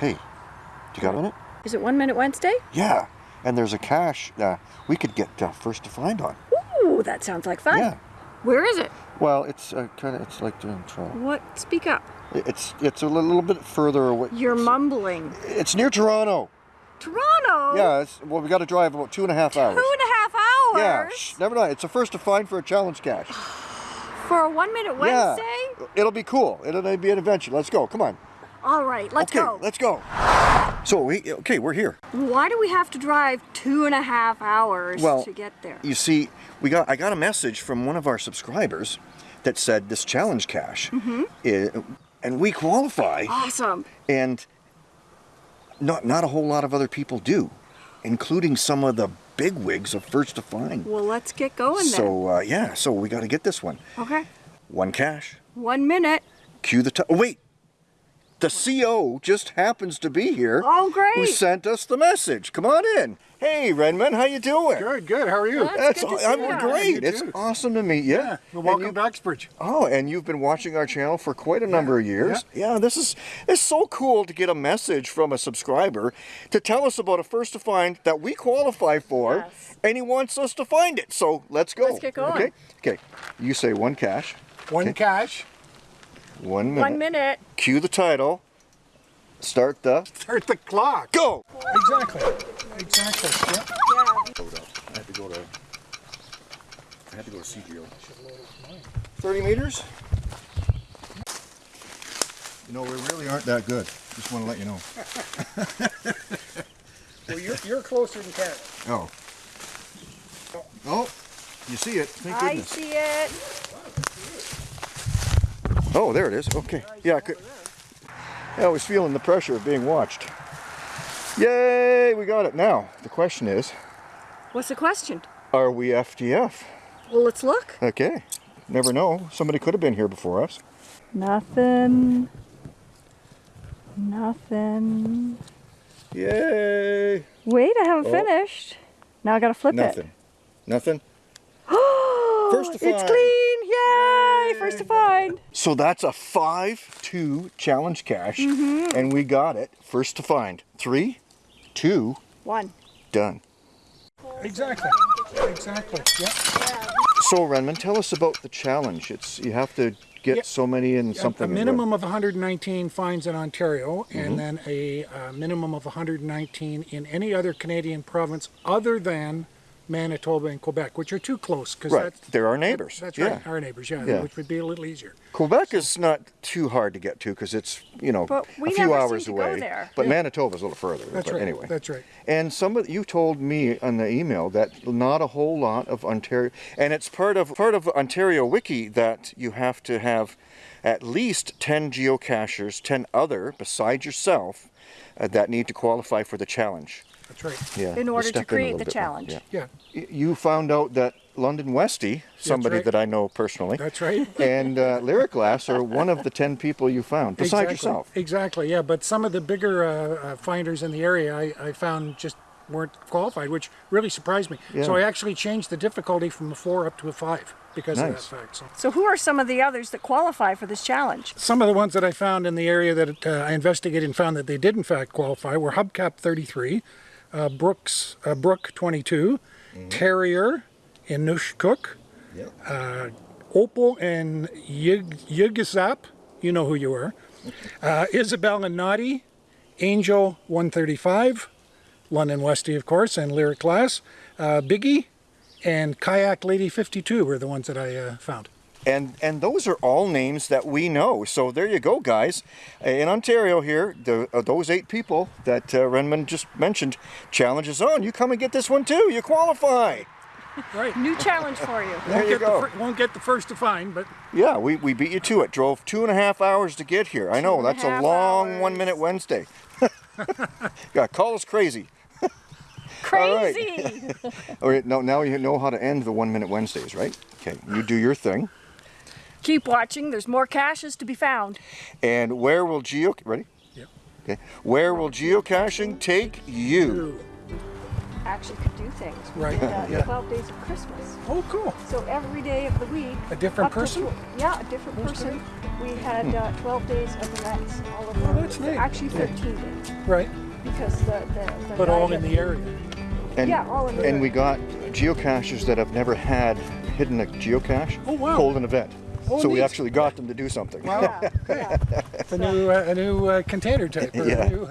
Hey, you got a minute? Is it One Minute Wednesday? Yeah. And there's a cache uh, we could get uh, first to find on. Ooh, that sounds like fun. Yeah. Where is it? Well, it's uh, kind of it's like doing Toronto. What? Speak up. It's it's a little bit further away. You're mumbling. It's near Toronto. Toronto? Yeah. It's, well, we got to drive about two and a half hours. Two and a half hours? Yeah. Shh, never mind. It's a first to find for a challenge cache. For a One Minute Wednesday? Yeah. Wednesday? It'll be cool. It'll be an adventure. Let's go. Come on. All right, let's okay. go. Let's go. So we okay. We're here. Why do we have to drive two and a half hours Well, to get there? You see, we got I got a message from one of our subscribers that said this challenge cache, Mm-hmm. i- and we qualify, Awesome. and not not a whole lot of other people do, including some of the big wigs of First to Find. Well, let's get going So uh, yeah, so we got to get this one. Okay. One cache. One minute. Cue the. T- oh wait. The CO just happens to be here. Oh, great. Who sent us the message? Come on in. Hey, Redmond, how you doing? Good, good. How are you? That's That's good to I'm see ya. great. It's too. awesome to meet you. Yeah. Well, welcome you- to Uxbridge. Oh, and you've been watching our channel for quite a number of years. Yeah, this is it's so cool to get a message from a subscriber to tell us about a first to find that we qualify for, Yes. and he wants us to find it. So let's go. Let's get going. Okay. Okay. You say one cache, One Okay. cache. One minute. One minute. Cue the title. Start the Start the clock. go. Exactly. Exactly. Yeah. I had to go to. I had to go to CGO. Thirty meters. You know, we really aren't that good. Just want to let you know. Well, you're, you're closer than Canada. Oh. Oh, you see it. Thank I see it. Oh, there it is. Okay. Yeah, I, could, yeah, I was feeling the pressure of being watched. Yay, we got it. Now, the question is, What's the question? are we FDF? Well, let's look. Okay. Never know. Somebody could have been here before us. Nothing. Nothing. Yay. Wait, I haven't Oh. finished. Now I gotta flip Nothing. Nothing. it. First to it's clean! Yay! First to find. So that's a 5-2 challenge cache, Mm-hmm. and we got it. First to find. Three, two, One. done. Exactly. Exactly. Yeah. So Renman, tell us about the challenge. It's you have to get Yeah. so many and A- something. A minimum of 119 fines in Ontario, Mm-hmm. and then a, uh minimum of 119 in any other Canadian province other than Manitoba and Quebec, which are too close. Cause Right, that's, they're our neighbors. That's yeah. right, our neighbors. Yeah, Yeah. which would be a little easier. Quebec is not too hard to get to because it's you know a few hours away. there. But Manitoba's a little further. That's but right. anyway. That's right. And some of you told me on the email that not a whole lot of Ontario, and it's part of part of Ontario Wiki that you have to have at least 10 geocachers, 10 other besides yourself, uh, that need to qualify for the challenge. That's right. Yeah. In order to step in a create the bit more, challenge. yeah. Yeah, You found out that London Westy, somebody right. that I know personally, that's right. and uh, Lyric Glass are one of the 10 people you found, besides exactly. yourself. Exactly, yeah. But some of the bigger uh, uh, finders in the area I, I found just weren't qualified, which really surprised me. So I actually changed the difficulty from a four up to a five because Nice. of that fact. So So who are some of the others that qualify for this challenge? some of the ones that I found in the area that uh, I investigated and found that they did in fact qualify were Hubcap 33, uh, Brooks uh, Brook 22, Terrier in Nushkuk, uh, Opal and Yig- Yigisap, you know who you are, uh, Isabel and Naughty, Angel 135, London Westy of course, and Lyric Glass, uh, Biggie, and Kayak Lady 52 were the ones that I uh, found. And and those are all names that we know. So there you go, guys. In Ontario here, the, uh, those eight people that uh, Renman just mentioned, challenge is on. You come and get this one too. You qualify. Right. New challenge for you. There you get go. The won't get the first to find, but Yeah, we, we beat you to it. Drove two and a half hours to get here. I know, and a that's a long hours. one minute Wednesday. yeah, call us crazy. Crazy. All right, now, now you know how to end the one minute Wednesdays, right? Okay, you do your thing. Keep watching. There's more caches to be found. And where will geo ready? Yep. Okay. Where will geocaching take you? Actually, could do things. We Right, did, uh, yeah. 12 days of Christmas. oh, cool. So every day of the week. A different up to person? yeah, a different That's person. We had uh, 12 days of events all over. Oh, that's That's neat. Actually 13 did, Right. because the, the, the But all in the area. And, Yeah, all in and we got geocachers that have never had hidden a geocache Oh, wow. hold an event. Oh, so we actually got them to do something. Wow. Yeah, yeah. A new, uh, a new uh, container type. Yeah. A new,